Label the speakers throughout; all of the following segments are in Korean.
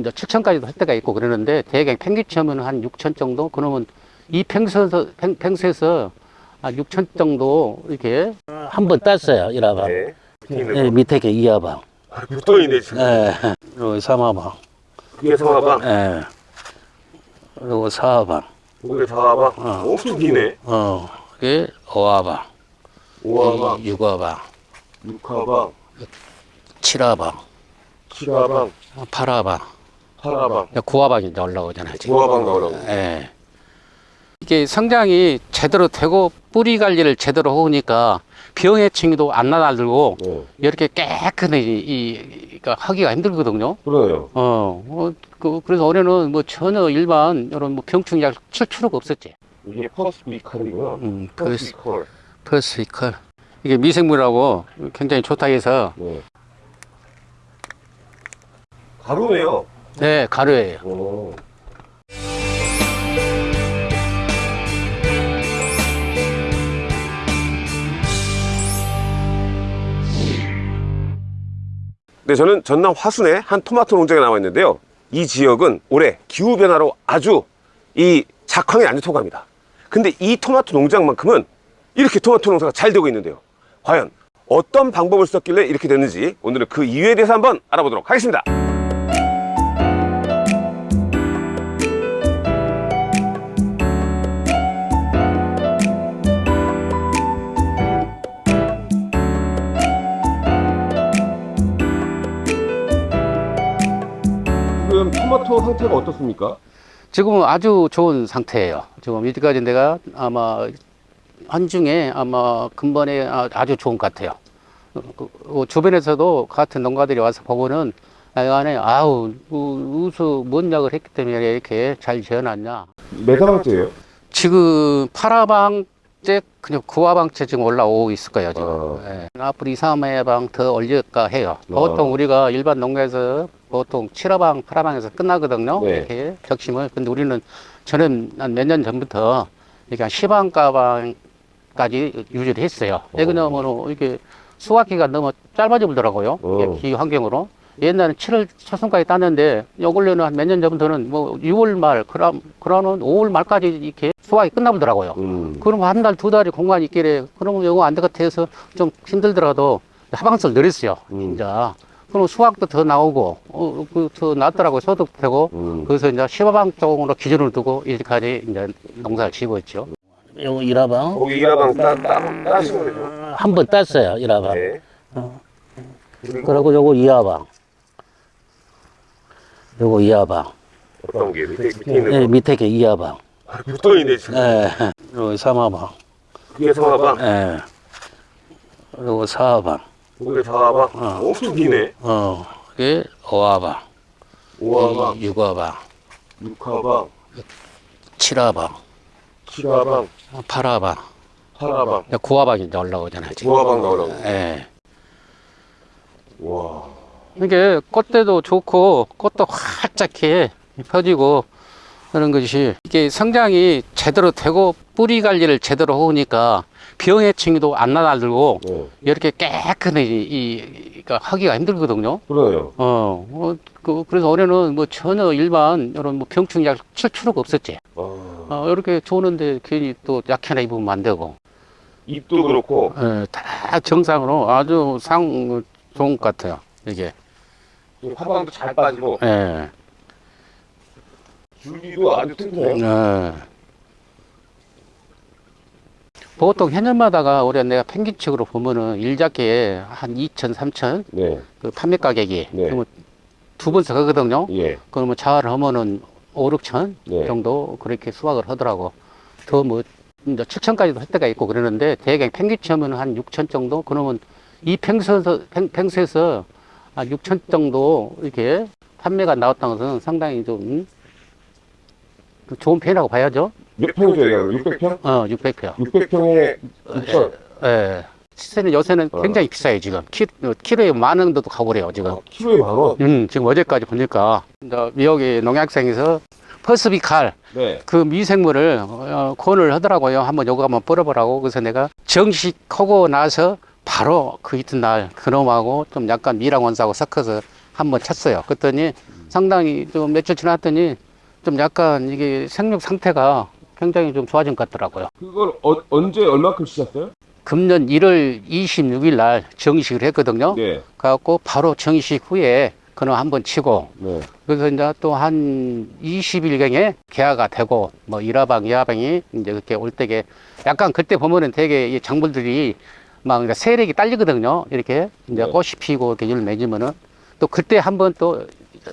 Speaker 1: 이제 7천까지도 할 때가 있고 그러는데 대개 평균치면 한 6천 정도? 그러면 이 평수에서 평, 평수에서 한 6천 정도 이렇게? 한 번 땄어요 이라방.
Speaker 2: 네. 밑에 있는
Speaker 1: 네,
Speaker 2: 거.
Speaker 1: 밑에 게 이하방.
Speaker 2: 붙어있네, 지금.
Speaker 1: 예, 그리고 삼하방.
Speaker 2: 그게 성화방,
Speaker 1: 예, 그리고 사하방.
Speaker 2: 그게 사화방.
Speaker 1: 어.
Speaker 2: 엄청 기네.
Speaker 1: 어, 그게 오하방.
Speaker 2: 오화방,
Speaker 1: 육하방.
Speaker 2: 육화방,
Speaker 1: 칠하방.
Speaker 2: 칠화방,
Speaker 1: 팔하방 구하방이 이제 올라오잖아요
Speaker 2: 오화방 나오라고.
Speaker 1: 예. 이게 성장이 제대로 되고 뿌리 관리를 제대로 하니까 병 해충도 안 나들고
Speaker 2: 네.
Speaker 1: 이렇게 깨끗이 이, 이 그러니까 하기가 힘들거든요.
Speaker 2: 그러네요.
Speaker 1: 어, 어, 그, 그래서 올해는 뭐 전혀 일반 이런 뭐 병충 약칠 필요가 없었지.
Speaker 2: 이게 퍼스비칼이구나.
Speaker 1: 음,
Speaker 2: 퍼스비칼.
Speaker 1: 퍼스이컬 이게 미생물하고 굉장히 좋다 해서
Speaker 2: 네. 가루네요.
Speaker 1: 네 가루예요.
Speaker 2: 오. 네, 저는 전남 화순의 한 토마토 농장에 나와 있는데요. 이 지역은 올해 기후 변화로 아주 이 작황이 안 좋다고 합니다. 근데 이 토마토 농장만큼은 이렇게 토마토 농사가 잘 되고 있는데요. 과연 어떤 방법을 썼길래 이렇게 됐는지 오늘은 그 이유에 대해서 한번 알아보도록 하겠습니다. 상태가 어떻습니까?
Speaker 1: 지금은 아주 좋은 상태예요. 지금 이때까지 내가 아마 한 중에 아마 근본에 아- 아주 좋은 것 같아요. 어, 그, 어, 주변에서도 같은 농가들이 와서 보고는 안에 아우 우- 우수 뭔 약을 했기 때문에 이렇게 잘 지어놨냐.
Speaker 2: 몇 사방째예요?
Speaker 1: 지금 파라방째 그냥 구화방째 지금 올라오고 있을 거예요 지금.
Speaker 2: 아.
Speaker 1: 예. 앞으로 2, 3회방 더 올릴까 해요. 보통 우리가 일반 농가에서 보통 7화방, 8화방에서 끝나거든요.
Speaker 2: 네.
Speaker 1: 이렇게 격심을. 근데 우리는 저는 한 몇 년 전부터 이렇게 한 10방 가방까지 유지를 했어요. 왜 그러냐면 이게 수확기가 너무 짧아져 버더라고요.
Speaker 2: 어.
Speaker 1: 기 환경으로. 옛날에는 7월 초순까지 땄는데 요 근래는 한 몇 년 전부터는 뭐 6월 말, 그럼, 그러는 5월 말까지 이렇게 수확이 끝나보더라고요.
Speaker 2: 음.
Speaker 1: 그럼 한 달, 두 달이 공간이 있길래, 그러면 이거 안 될 것 같아서 좀 힘들더라도 하방수를 늘렸어요.
Speaker 2: 음.
Speaker 1: 이제. 그럼 수확도 더 나오고, 어, 그, 더 낫더라고요. 소득도 되고.
Speaker 2: 음.
Speaker 1: 그래서 이제 15방 쪽으로 기준을 두고 이제까지 이제 농사를 지고 있죠. 요거 일화방.
Speaker 2: 거기 이하방 따, 따, 따시면 되죠.
Speaker 1: 한 번 땄어요, 일화방.
Speaker 2: 네.
Speaker 1: 그리고 요거 이하방. 요거 이하방.
Speaker 2: 어떤 게 밑에, 밑에 있는
Speaker 1: 네,
Speaker 2: 거.
Speaker 1: 밑에 게 이하방.
Speaker 2: 아, 붙어있네, 지금.
Speaker 1: 예. 요거 삼하방.
Speaker 2: 그게 성화방,
Speaker 1: 예. 요거 사하방.
Speaker 2: 그게 사화방.
Speaker 1: 어.
Speaker 2: 엄청 기네.
Speaker 1: 어, 그게 오하방.
Speaker 2: 오화방,
Speaker 1: 육하방.
Speaker 2: 육화방,
Speaker 1: 칠하방.
Speaker 2: 칠화방,
Speaker 1: 팔하방.
Speaker 2: 팔화방,
Speaker 1: 구하방이 이제 올라오잖아요, 지금.
Speaker 2: 구화방 나오라고.
Speaker 1: 예.
Speaker 2: 와.
Speaker 1: 이게 꽃대도 좋고, 꽃도 활짝해 펴지고, 그런 것이, 이게 성장이 제대로 되고, 뿌리 관리를 제대로 하니까, 병해충도 안 나들고,
Speaker 2: 네.
Speaker 1: 이렇게 깨끗이, 이, 그러니까 하기가 힘들거든요.
Speaker 2: 그러네요.
Speaker 1: 어, 어, 그, 그래서 올해는 뭐 전혀 일반, 이런 뭐 병충 약칠 필요가 없었지.
Speaker 2: 아,
Speaker 1: 어, 이렇게 좋은데 괜히 또 약해나 입으면 안 되고,
Speaker 2: 잎도 그렇고,
Speaker 1: 예, 다 정상으로 아주 상 좋은 것 같아요. 이게.
Speaker 2: 이 화방도 잘 빠지고,
Speaker 1: 예.
Speaker 2: 줄기도 아주 튼튼해요.
Speaker 1: 예. 보통 해년마다가 올해 내가 평균적으로 보면은 일작기에 한 2천, 3천
Speaker 2: 네.
Speaker 1: 그 판매 가격이
Speaker 2: 네.
Speaker 1: 그러면 두 번씩 하거든요.
Speaker 2: 예.
Speaker 1: 그러면 자활을 하면은 5, 6천
Speaker 2: 네.
Speaker 1: 정도 그렇게 수확을 하더라고. 더뭐 이제 7천까지도 할 때가 있고 그러는데 대개 평균치 하면 한 6천 정도 그러면 이 평수에서 평, 평수에서 한 6천 정도 이렇게 판매가 나왔다는 것은 상당히 좀 음, 그 좋은 편이라고 봐야죠.
Speaker 2: 몇 평이죠, 여기가? 600평?
Speaker 1: 어, 600표.
Speaker 2: 600평에 6천.
Speaker 1: 예. 시세는 요새는
Speaker 2: 어.
Speaker 1: 굉장히 비싸요, 지금. 키, 어, 키로에 만 원도 가고래요, 지금.
Speaker 2: 아, 키로에 만 원?
Speaker 1: 음, 지금 어제까지 보니까, 미역이 농약생에서 퍼스비칼,
Speaker 2: 네.
Speaker 1: 그 미생물을 어, 권을 하더라고요. 한번 요거 한번 뿌려보라고. 그래서 내가 정식하고 나서 바로 그 이튿날 그놈하고 좀 약간 미랑 원사하고 섞어서 한번 쳤어요. 그랬더니 상당히 좀 며칠 지났더니 좀 약간 이게 생육 상태가 굉장히 좀 좋아진 것 같더라고요.
Speaker 2: 그걸 어, 언제 얼마큼 치셨어요?
Speaker 1: 금년 1월 26일 날 정식을 했거든요.
Speaker 2: 네.
Speaker 1: 그래갖고 바로 정식 후에 그는 한번 치고
Speaker 2: 네.
Speaker 1: 그래서 이제 또 한 20일경에 개화가 되고 뭐 일화방, 이화방이 이제 그렇게 올 때게 약간 그때 보면은 되게 이 작물들이 막 세력이 딸리거든요. 이렇게 이제
Speaker 2: 네.
Speaker 1: 꽃이 피고 이렇게 열매 맺으면은 또 그때 한번 또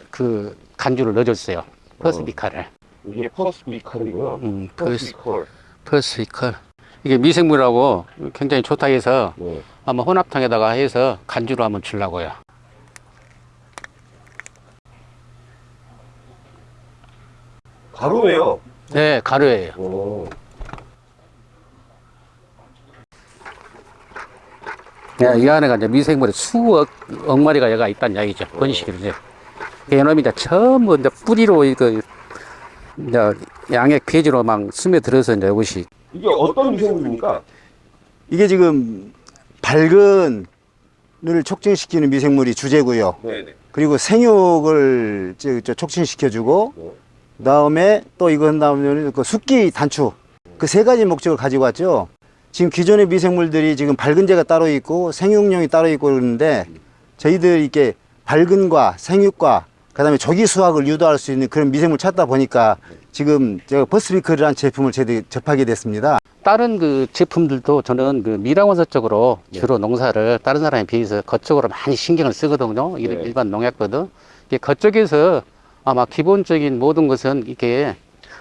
Speaker 1: 그 관주를 넣어줬어요. 퍼스비카를.
Speaker 2: 이게 퍼스비컬이고요.
Speaker 1: 음, 퍼스,
Speaker 2: 퍼스비컬.
Speaker 1: 퍼스비카. 이게 미생물하고 굉장히 좋다 해서
Speaker 2: 네.
Speaker 1: 아마 혼합탕에다가 해서 관주로 한번 주려고요.
Speaker 2: 가루네요.
Speaker 1: 네, 가루예요.
Speaker 2: 오.
Speaker 1: 예, 이 안에가 이제 미생물이 수억 억 마리가 얘가 있다는 이야기죠. 번식을 이제. 이놈이 이제 전부 이제 뿌리로 이거 이제 양액 폐지로 막 스며들어서 이제 이것이
Speaker 2: 이게 어떤 미생물입니까?
Speaker 3: 이게 지금 발근을 촉진시키는 미생물이 주재고요.
Speaker 2: 네네.
Speaker 3: 그리고 생육을 촉진시켜주고
Speaker 2: 네.
Speaker 3: 그다음에 또 이거 한 다음에 그 숙기 단축 그세 가지 목적을 가지고 왔죠. 지금 기존의 미생물들이 지금 발근제가 따로 있고 생육용이 따로 있고 그러는데 저희들 이렇게 발근과 생육과 그 다음에 조기 수확을 유도할 수 있는 그런 미생물 찾다 보니까 지금 제가 버스비클이라는 제품을 접하게 됐습니다.
Speaker 1: 다른 그 제품들도 저는 그 미라원서 쪽으로 주로 농사를 다른 사람에 비해서 그쪽으로 많이 신경을 쓰거든요. 일-
Speaker 2: 네.
Speaker 1: 일반 농약거든. 이게 그쪽에서 아마 기본적인 모든 것은 이게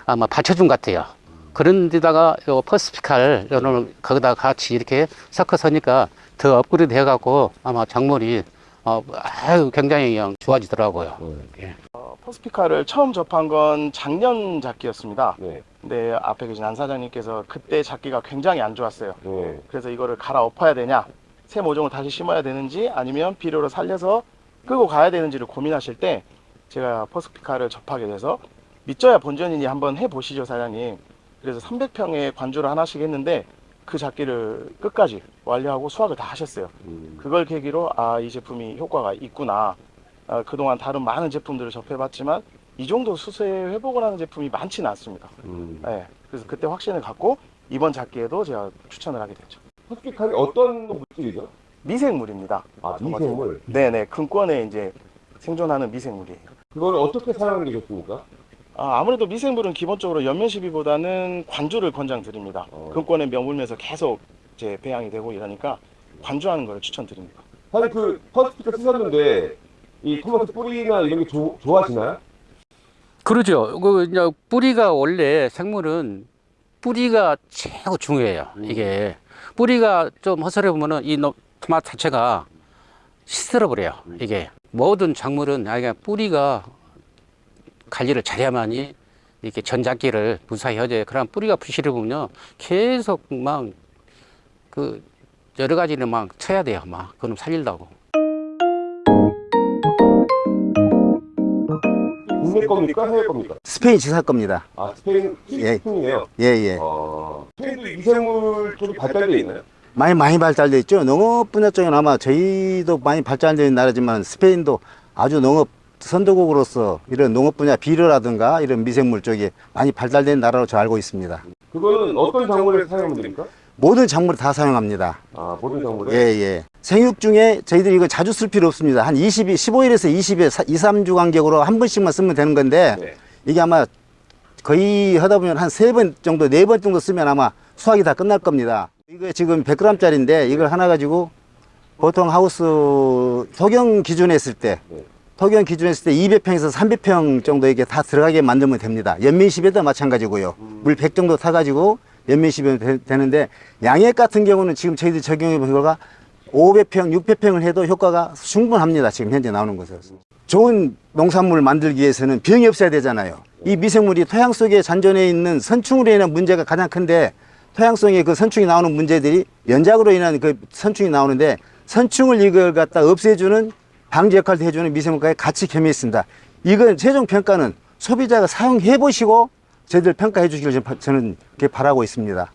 Speaker 1: 아마 받쳐준 것 같아요. 그런 데다가 요 퍼스피칼 오늘 거기다 같이 이렇게 섞어서니까 더 업그레이드 해갖고 아마 작물이 어, 아유, 굉장히 그냥 좋아지더라고요. 예.
Speaker 4: 어, 퍼스피카를 처음 접한 건 작년 작기였습니다.
Speaker 2: 네.
Speaker 4: 근데 앞에 계신 안 사장님께서 그때 작기가 굉장히 안 좋았어요.
Speaker 2: 네.
Speaker 4: 그래서 이거를 갈아 엎어야 되냐, 새 모종을 다시 심어야 되는지 아니면 비료를 살려서 끄고 가야 되는지를 고민하실 때 제가 퍼스피카를 접하게 돼서 믿져야 본전이니 한번 해보시죠 사장님. 그래서 300평에 관주를 하나씩 했는데 그 작기를 끝까지 완료하고 수확을 다 하셨어요.
Speaker 2: 음.
Speaker 4: 그걸 계기로 아 이 제품이 효과가 있구나. 아, 그동안 다른 많은 제품들을 접해봤지만 이 정도 수세 회복을 하는 제품이 많지는 않습니다.
Speaker 2: 음.
Speaker 4: 네, 그래서 그때 확신을 갖고 이번 작기에도 제가 추천을 하게 됐죠.
Speaker 2: 퍼스비컬이 어떤 물질이죠?
Speaker 4: 미생물입니다.
Speaker 2: 아, 미생물.
Speaker 4: 네네, 근권에 이제 생존하는 미생물이에요.
Speaker 2: 그걸 어떻게 사용하는 게 좋습니까?
Speaker 4: 아, 아무래도 미생물은 기본적으로 연면 시비보다는 관주를 권장드립니다.
Speaker 2: 어.
Speaker 4: 근권에 머물면서 계속 이제 배양이 되고 이러니까 관주하는 걸 추천드립니다.
Speaker 2: 사실 그 퍼스피컬 쓰셨는데 이 토마토 뿌리나 이런 게 조, 좋아지나요?
Speaker 1: 그러죠. 그 이제 뿌리가 원래 생물은 뿌리가 최고 중요해요. 이게 뿌리가 좀 허설해 보면은 이 노- 토마토 자체가 시들어 버려요. 이게 모든 작물은 아예 뿌리가 관리를 잘해야만이 이렇게 전작기를 무사히 하죠. 그럼 뿌리가 부실해 보면요 계속 막 그 여러 가지를 막 쳐야 돼요. 막 그럼 살린다고.
Speaker 2: 국내 겁니까? 해외 겁니까?
Speaker 3: 스페인 지사 겁니다.
Speaker 2: 아, 스페인
Speaker 3: 예.
Speaker 2: 식품이에요.
Speaker 3: 예, 예.
Speaker 2: 어, 스페인도 미생물 쪽이 발달되어 있나요?
Speaker 3: 많이 많이 발달돼 있죠. 농업 분야 쪽은 아마 저희도 많이 발달된 나라지만 스페인도 아주 농업 선도국으로서 이런 농업 분야 비료라든가 이런 미생물 쪽에 많이 발달된 나라로 저 알고 있습니다.
Speaker 2: 그거는 어떤 작물에 사용하면 됩니까?
Speaker 3: 모든 작물을 다 사용합니다.
Speaker 2: 아, 모든 작물에?
Speaker 3: 예, 예. 생육 중에 저희들이 이거 자주 쓸 필요 없습니다. 한 22, 15일에서 20일, 2, 3주 간격으로 한 번씩만 쓰면 되는 건데
Speaker 2: 네.
Speaker 3: 이게 아마 거의 하다 보면 한 세 번 정도, 네 번 정도 쓰면 아마 수확이 다 끝날 겁니다. 이거 지금 100g짜리인데 이걸 하나 가지고 보통 하우스 토경 기준에 했을 때
Speaker 2: 네.
Speaker 3: 토경 기준에 했을 때 200평에서 300평 정도 이게 다 들어가게 만들면 됩니다. 연민십에도 마찬가지고요. 물 100 정도 타가지고 연민십에 되는데 양액 같은 경우는 지금 저희들 적용해 본 결과 500평, 600평을 해도 효과가 충분합니다. 지금 현재 나오는 것은. 좋은 농산물을 만들기 위해서는 병이 없어야 되잖아요. 이 미생물이 토양 속에 잔존해 있는 선충으로 인한 문제가 가장 큰데 토양성에 그 선충이 나오는 문제들이 연작으로 인한 그 선충이 나오는데 선충을 이걸 갖다 없애주는 방지 역할도 해주는 미생물과의 같이 겸해 있습니다. 이건 최종 평가는 소비자가 사용해 보시고 저희들 평가해 주시길 저는 바라고 있습니다.